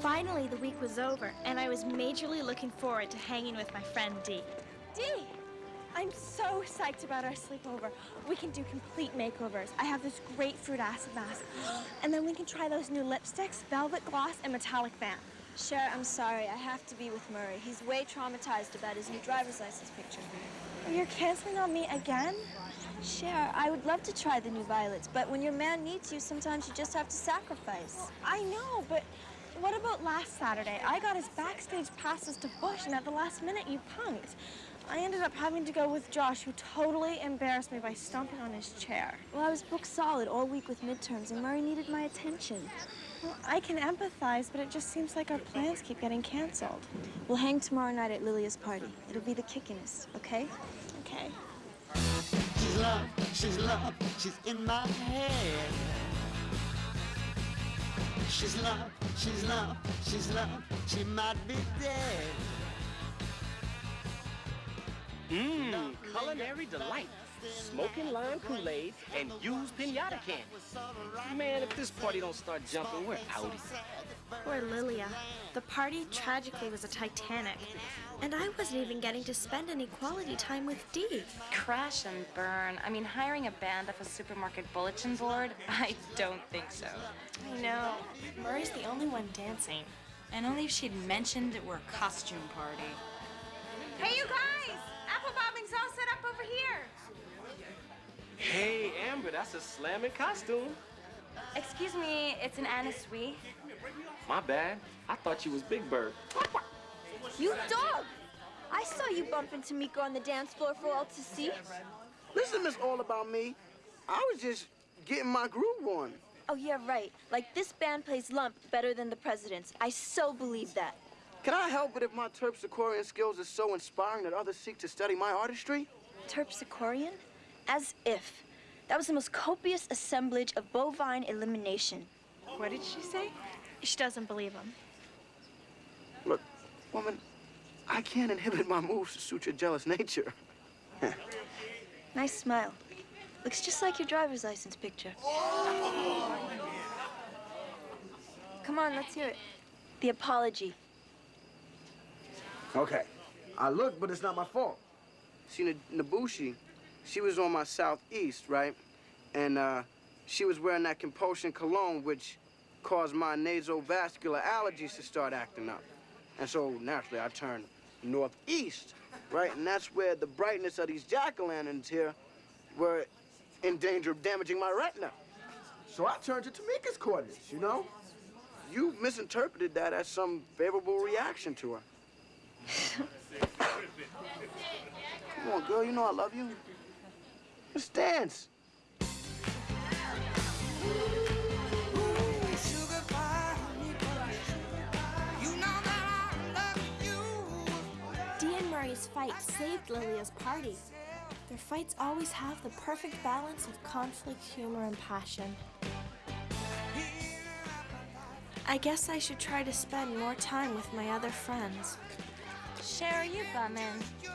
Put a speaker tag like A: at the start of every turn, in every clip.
A: Finally, the week was over, and I was majorly looking forward to hanging with my friend Dee.
B: Dee! I'm so psyched about our sleepover. We can do complete makeovers. I have this great fruit acid mask. And then we can try those new lipsticks, velvet gloss, and metallic fan.
C: Cher, I'm sorry. I have to be with Murray. He's way traumatized about his new driver's license picture.
B: Oh, you're canceling on me again?
C: Cher, I would love to try the new violets, but when your man needs you, sometimes you just have to sacrifice.
B: I know, but what about last Saturday? I got his backstage passes to Bush, and at the last minute, you punked. I ended up having to go with Josh, who totally embarrassed me by stomping on his chair.
C: Well, I was booked solid all week with midterms, and Murray needed my attention.
B: Well, I can empathize, but it just seems like our plans keep getting canceled.
C: We'll hang tomorrow night at Lilia's party. It'll be the kickiness, okay?
B: Okay.
D: She's love, she's love, she's in my head. She's love, she's love, she's love, she might be dead.
E: Mmm, culinary delight. Smoking lime Kool-Aid and used pinata candy. Man, if this party don't start jumping, we're out.
A: Poor Lilia. The party tragically was a Titanic. And I wasn't even getting to spend any quality time with Dee.
F: Crash and burn. I mean, hiring a band off a supermarket bulletin board? I don't think so.
A: I know. Murray's the only one dancing.
G: And only if she'd mentioned it were a costume party.
H: Hey, you guys! Apple bobbing's all set up over here.
E: Hey, Amber, that's a slamming costume.
F: Excuse me, it's an Anna Sui.
E: My bad. I thought you was Big Bird.
C: You dog! I saw you bump into Miko on the dance floor for all to see.
I: Listen, Miss All About Me. I was just getting my groove on.
C: Oh, yeah, right. Like, this band plays lump better than the president's. I so believe that.
I: Can I help it if my terpsichorean skills are so inspiring that others seek to study my artistry?
C: Terpsichorean? As if. That was the most copious assemblage of bovine elimination.
A: What did she say? She doesn't believe him.
I: Look, woman, I can't inhibit my moves to suit your jealous nature.
C: Nice smile. Looks just like your driver's license picture. Come on, let's hear it. The apology.
I: Okay. I look, but it's not my fault. See, N- Nabushi, she was on my southeast, right? And uh, she was wearing that compulsion cologne, which caused my nasovascular allergies to start acting up. And so naturally, I turned northeast, right? And that's where the brightness of these jack-o'-lanterns here were in danger of damaging my retina. So I turned to Tamika's quarters, you know? You misinterpreted that as some favorable reaction to her. Come on, girl, you know I love you. Just dance.
A: And fight saved Lilia's party. Their fights always have the perfect balance of conflict, humor, and passion. I guess I should try to spend more time with my other friends.
F: Cher, you bumming? Do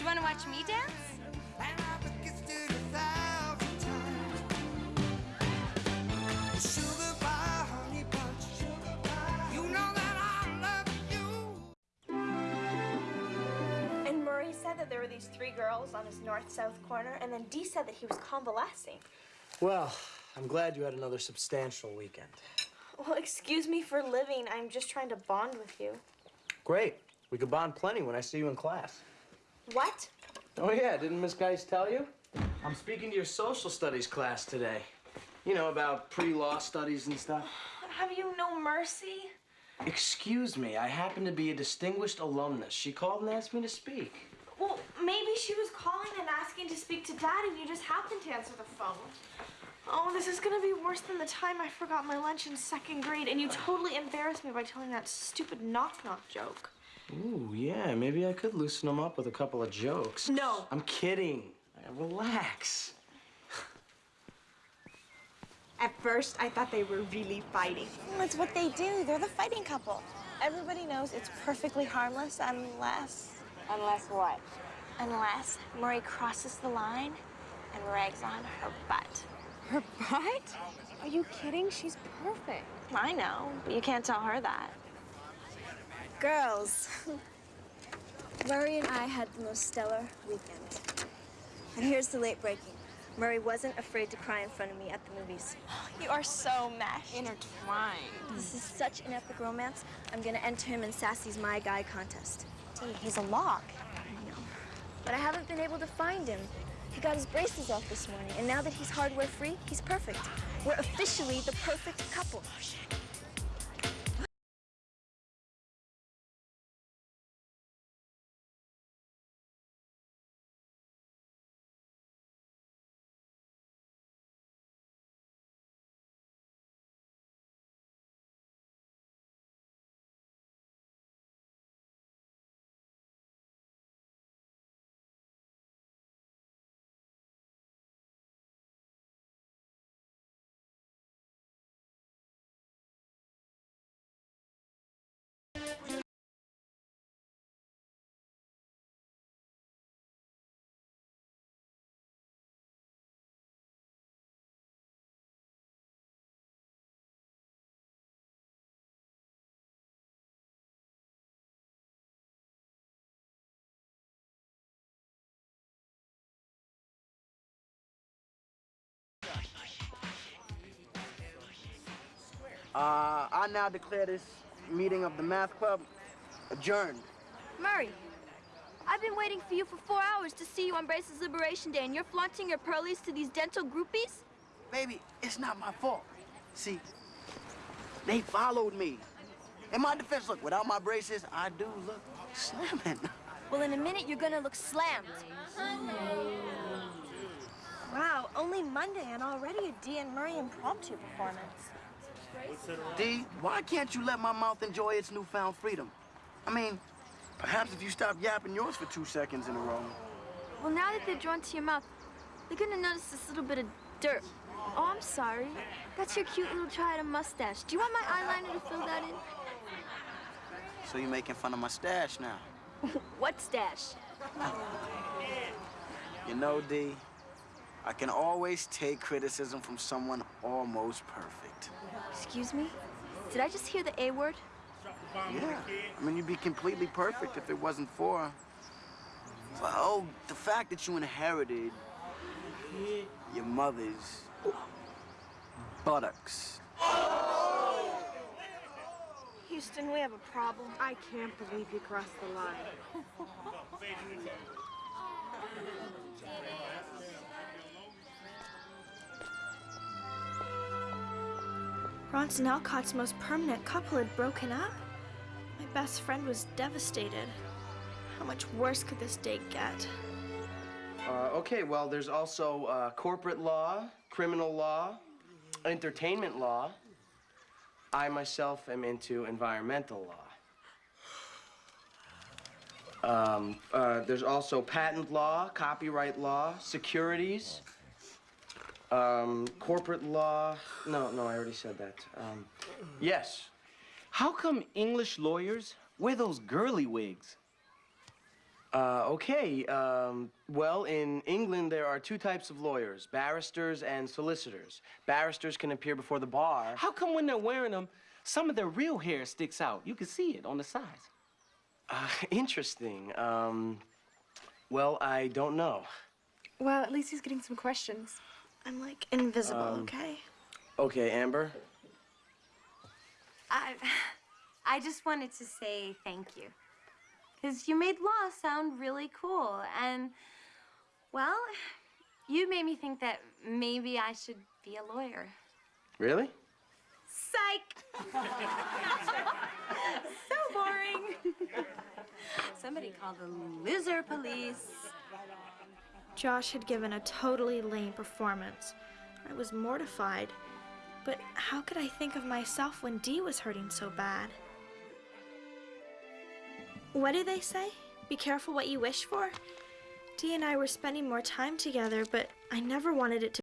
F: you want to watch me dance?
B: There were these three girls on his north-south corner, and then Dee said that he was convalescing.
J: Well, I'm glad you had another substantial weekend.
B: Well, excuse me for living. I'm just trying to bond with you.
J: Great. We could bond plenty when I see you in class.
B: What?
J: Oh, yeah, didn't Miss Geist tell you? I'm speaking to your social studies class today. You know, about pre-law studies and stuff.
B: Have you no mercy?
J: Excuse me, I happen to be a distinguished alumnus. She called and asked me to speak.
B: Well, maybe she was calling and asking to speak to Dad, and you just happened to answer the phone. Oh, this is gonna be worse than the time I forgot my lunch in second grade, and you totally embarrassed me by telling that stupid knock-knock joke.
J: Ooh, yeah, maybe I could loosen them up with a couple of jokes.
B: No.
J: I'm kidding. Relax.
B: At first, I thought they were really fighting. That's what they do. They're the fighting couple. Everybody knows it's perfectly harmless unless...
C: Unless what?
B: Unless Murray crosses the line and rags on her butt.
C: Her butt? Are you kidding? She's perfect.
B: I know, but you can't tell her that.
C: Girls. Murray and I had the most stellar weekend. And here's the late breaking. Murray wasn't afraid to cry in front of me at the movies.
B: You are so meshed.
G: Intertwined.
C: This is such an epic romance. I'm gonna enter him in Sassy's My Guy contest.
B: He's a lock.
C: I know. But I haven't been able to find him. He got his braces off this morning, and now that he's hardware free, he's perfect. We're officially the perfect couple.
I: Oh, Uh, I now declare this meeting of the math club adjourned.
C: Murray, I've been waiting for you for four hours to see you on Braces Liberation Day, and you're flaunting your pearlies to these dental groupies?
I: Baby, it's not my fault. See, they followed me. In my defense, look, without my braces, I do look slamming.
C: Well, in a minute, you're gonna look slammed.
B: Wow, only Monday and already a Dee and Murray impromptu performance.
I: Dee, why can't you let my mouth enjoy its newfound freedom? I mean, perhaps if you stop yapping yours for two seconds in a row.
C: Well, now that they're drawn to your mouth, they're gonna notice this little bit of dirt. Oh, I'm sorry. That's your cute little try-at mustache. Do you want my eyeliner to fill that in?
I: So you're making fun of my stash now.
C: what stash?
I: You know, Dee, I can always take criticism from someone almost perfect.
C: Excuse me? Did I just hear the A word?
I: Yeah, I mean, you'd be completely perfect if it wasn't for, well, the fact that you inherited your mother's buttocks.
B: Houston, we have a problem. I can't believe you crossed the line. Bronson Alcott's most permanent couple had broken up. My best friend was devastated. How much worse could this day get?
J: Uh, okay, well, there's also uh, corporate law, criminal law, entertainment law. I myself am into environmental law. Um, uh, there's also patent law, copyright law, securities, um, corporate law. No, no, I already said that. Um, yes.
E: How come English lawyers wear those girly wigs?
J: Uh, okay. Um, well, in England, there are two types of lawyers barristers and solicitors. Barristers can appear before the bar.
E: How come when they're wearing them, some of their real hair sticks out? You can see it on the sides.
J: Uh, interesting. Um, well, I don't know.
B: Well, at least he's getting some questions. I'm like invisible,
J: Um,
B: okay?
J: Okay, Amber.
F: I, I just wanted to say thank you. Because you made law sound really cool. And, well, you made me think that maybe I should be a lawyer.
J: Really?
F: Psych! so boring. Somebody call the loser police.
B: Josh had given a totally lame performance. I was mortified. But how could I think of myself when Dee was hurting so bad? What do they say? Be careful what you wish for? Dee and I were spending more time together, but I never wanted it to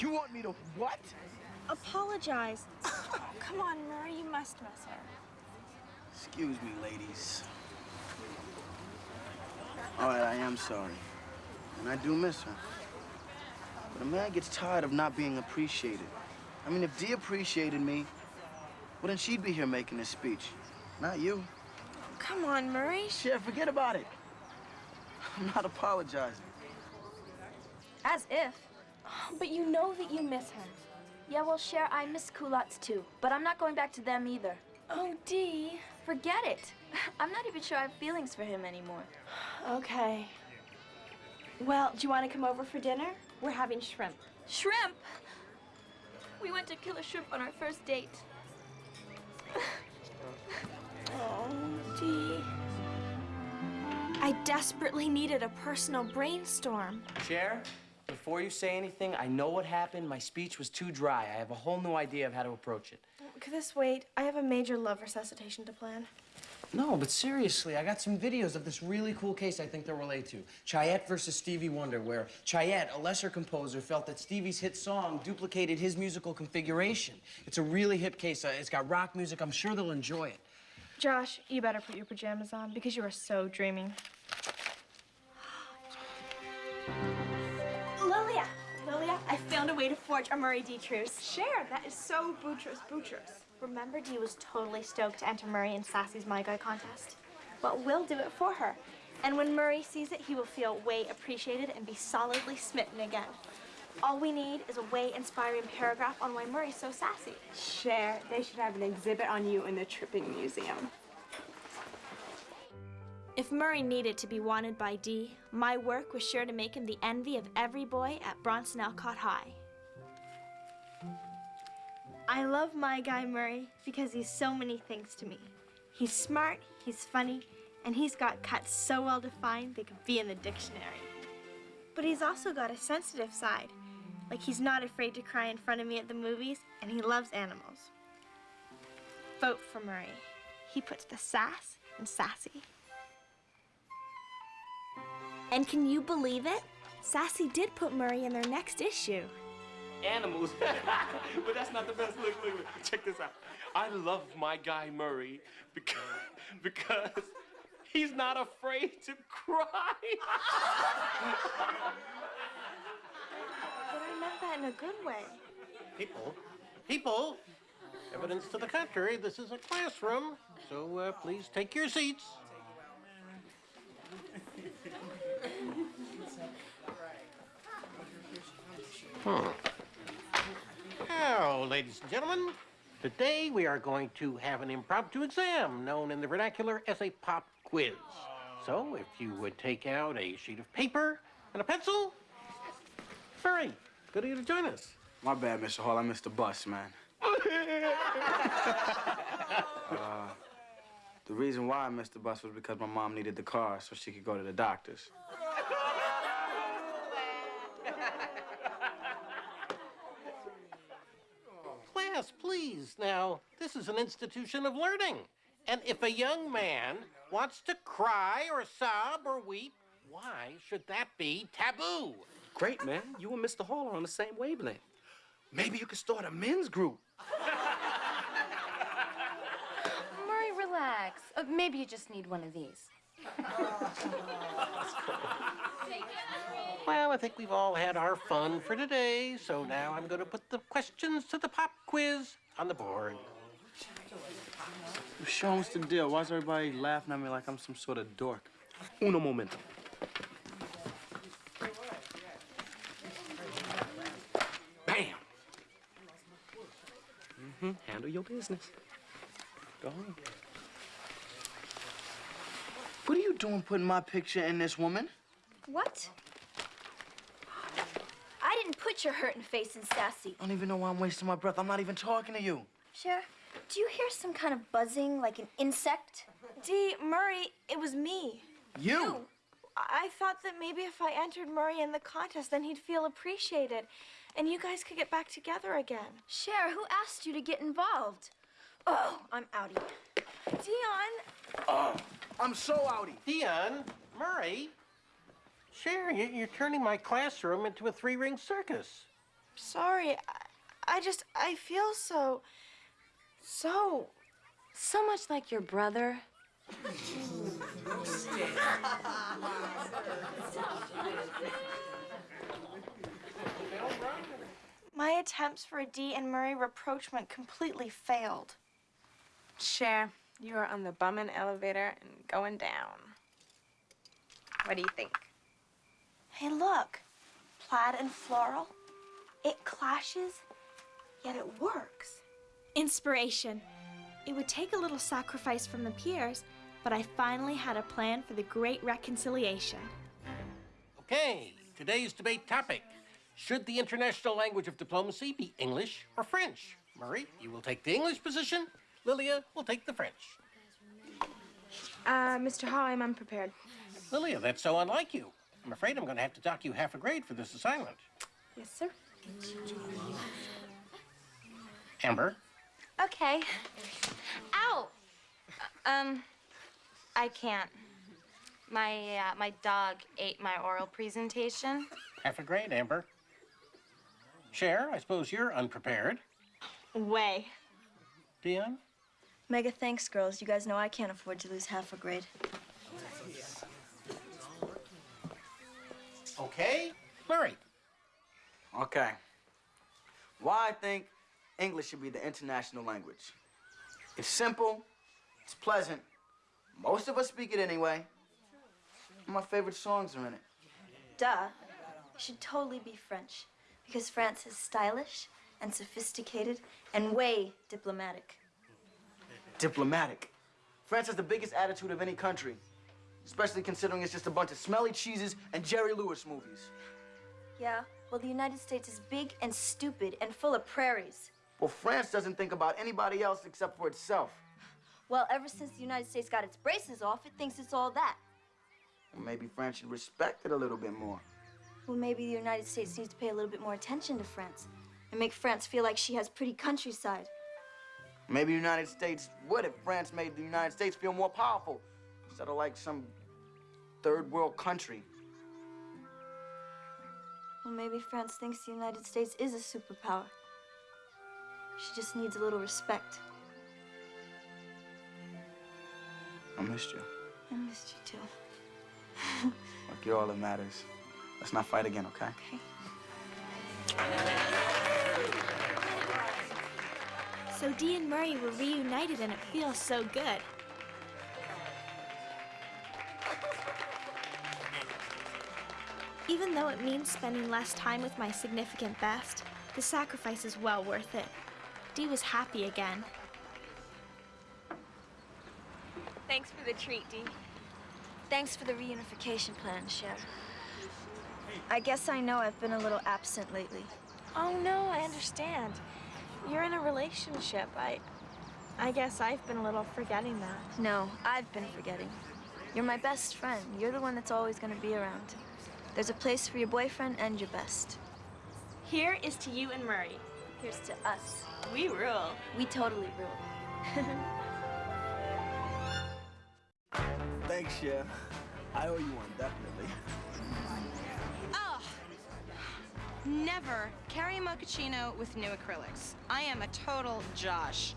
I: You want me to what?
K: Apologize. Oh, come on, Murray, you must miss her.
I: Excuse me, ladies. All right, I am sorry. And I do miss her. But a man gets tired of not being appreciated. I mean, if Dee appreciated me, well, then she'd be here making this speech. Not you.
K: Come on, Murray.
I: Shit, forget about it. I'm not apologizing.
C: As if.
B: But you know that you miss her.
C: Yeah, well, Cher, I miss culottes too, but I'm not going back to them either.
B: Oh, Dee.
C: Forget it. I'm not even sure I have feelings for him anymore.
B: Okay. Well, do you want to come over for dinner? We're having shrimp.
C: Shrimp? We went to kill a shrimp on our first date.
B: Oh, Dee. I desperately needed a personal brainstorm.
J: Cher, before you say anything, I know what happened. My speech was too dry. I have a whole new idea of how to approach it.
K: Could this wait? I have a major love resuscitation to plan.
J: No, but seriously, I got some videos of this really cool case I think they'll relate to. Chayette versus Stevie Wonder, where Chayette, a lesser composer, felt that Stevie's hit song duplicated his musical configuration. It's a really hip case. Uh, It's got rock music. I'm sure they'll enjoy it.
K: Josh, you better put your pajamas on because you are so dreamy.
B: Found a way to forge a Murray Dee truce.
K: Cher, that is so bootrous, bootrous.
B: Remember, Dee was totally stoked to enter Murray in Sassy's My Guy contest. But we'll do it for her. And when Murray sees it, he will feel way appreciated and be solidly smitten again. All we need is a way inspiring paragraph on why Murray's so sassy.
G: Cher, they should have an exhibit on you in the Tripping Museum.
B: If Murray needed to be wanted by Dee, my work was sure to make him the envy of every boy at Bronson Alcott High. I love my guy Murray because he's so many things to me. He's smart, he's funny, and he's got cuts so well defined they could be in the dictionary. But he's also got a sensitive side, like he's not afraid to cry in front of me at the movies, and he loves animals. Vote for Murray. He puts the sass in sassy. And can you believe it? Sassy did put Murray in their next issue.
E: Animals. but that's not the best. Look, look, look. Check this out. I love my guy Murray because, because he's not afraid to cry.
K: But I meant that in a good way.
L: People, people, evidence to the contrary, this is a classroom, so uh, please take your seats. Hmm. Now, ladies and gentlemen, today we are going to have an impromptu exam known in the vernacular as a pop quiz. So, if you would take out a sheet of paper and a pencil. Murray, good of you to join us.
I: My bad, Mr. Hall. I missed the bus, man. uh, the reason why I missed the bus was because my mom needed the car so she could go to the doctor's.
L: Class, please. Now, this is an institution of learning. And if a young man wants to cry or sob or weep, why should that be taboo?
E: Great, man. You and Mr. Hall are on the same wavelength.
I: Maybe you could start a men's group.
F: Murray, relax. Uh, maybe you just need one of these.
L: Well, I think we've all had our fun for today, so now I'm going to put the questions to the pop quiz on the board.
I: Show what's the deal? Why is everybody laughing at me like I'm some sort of dork?
E: Uno momento. Bam! Mm-hmm. Handle your business. Go on.
I: What are you doing putting my picture in this woman?
C: What? I put your hurting face in Sassy.
I: I don't even know why I'm wasting my breath. I'm not even talking to you.
C: Cher, do you hear some kind of buzzing like an insect?
K: Dee, Murray, it was me.
I: You?
K: I I thought that maybe if I entered Murray in the contest, then he'd feel appreciated. And you guys could get back together again.
C: Cher, who asked you to get involved? Oh, I'm outie.
K: Dionne,
I: Oh, I'm so outy.
L: Dionne, Murray, Cher, you- you're turning my classroom into a three-ring circus.
B: sorry. I, I just, I feel so, so.
F: So much like your brother.
B: My attempts for a Dee and Murray rapprochement completely failed.
H: Cher, you are on the bummin' elevator and going down. What do you think?
B: Hey, look. Plaid and floral. It clashes, yet it works. Inspiration. It would take a little sacrifice from the peers, but I finally had a plan for the great reconciliation.
L: Okay, today's debate topic. Should the international language of diplomacy be English or French? Murray, you will take the English position. Lilia will take the French.
H: Uh, Mr. Hall, I'm unprepared.
L: Lilia, that's so unlike you. I'm afraid I'm going to have to dock you half a grade for this assignment.
H: Yes, sir.
L: Amber,
F: Okay. Ow! Um, I can't. My, uh, my dog ate my oral presentation.
L: half a grade, Amber. Cher, I suppose you're unprepared.
B: Way.
L: Dionne?
C: Mega thanks, girls. You guys know I can't afford to lose half a grade.
L: Okay. Murray.
I: Okay. Why I think English should be the international language. It's simple, it's pleasant, most of us speak it anyway. My favorite songs are in it.
C: Duh. It should totally be French. Because France is stylish and sophisticated and way diplomatic.
I: Diplomatic. France has the biggest attitude of any country, especially considering it's just a bunch of smelly cheeses and Jerry Lewis movies.
C: Yeah, well, the United States is big and stupid and full of prairies.
I: Well, France doesn't think about anybody else except for itself.
C: Well, ever since the United States got its braces off, it thinks it's all that.
I: Well, maybe France should respect it a little bit more.
C: Well, maybe the United States needs to pay a little bit more attention to France and make France feel like she has pretty countryside.
I: Maybe the United States would if France made the United States feel more powerful instead of like some third world country.
C: Well, maybe France thinks the United States is a superpower. She just needs a little respect.
I: I missed you.
C: I missed you too.
I: Look, you're all that matters. Let's not fight again, okay? Okay.
B: So Dee and Murray were reunited and it feels so good. Even though it means spending less time with my significant best, the sacrifice is well worth it. Dee was happy again.
C: Thanks for the treat, Dee. Thanks for the reunification plan, Cher. I guess I know I've been a little absent lately.
B: Oh no, I understand. You're in a relationship. I I guess I've been a little forgetting that.
C: No, I've been forgetting. You're my best friend. You're the one that's always gonna be around. There's a place for your boyfriend and your best.
B: Here is to you and Murray.
C: Here's to us.
B: We rule.
C: We totally rule.
I: Thanks, Chef. I owe you one, definitely.
G: Oh, never carry a mochaccino with new acrylics. I am a total Josh.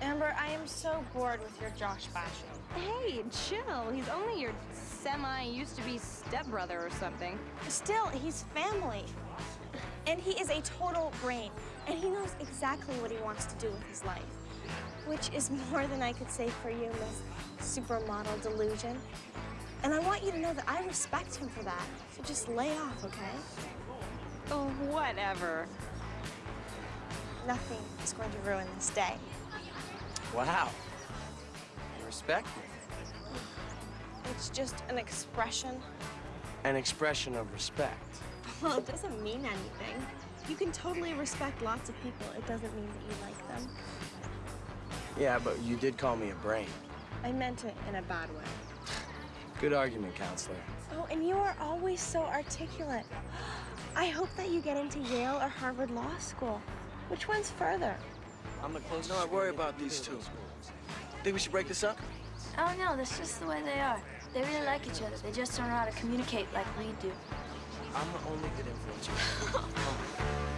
B: Amber, I am so bored with your Josh bashing.
G: Hey, chill. He's only your semi used to be stepbrother or something.
B: Still, he's family. And he is a total brain. And he knows exactly what he wants to do with his life. Which is more than I could say for you, Miss Supermodel Delusion. And I want you to know that I respect him for that. So just lay off, okay?
G: Oh, whatever.
B: Nothing is going to ruin this day.
J: Wow. You respect me.
B: It's just an expression.
J: An expression of respect.
B: Well, it doesn't mean anything. You can totally respect lots of people. It doesn't mean that you like them.
J: Yeah, but you did call me a brain.
B: I meant it in a bad way.
J: Good argument, counselor.
B: Oh, and you are always so articulate. I hope that you get into Yale or Harvard Law School. Which one's further?
J: I'm the closest.
I: No, I worry about these two. Think we should break this up?
C: Oh no, that's just the way they are. They really like each other. They just don't know how to communicate like we do.
J: I'm the only good influence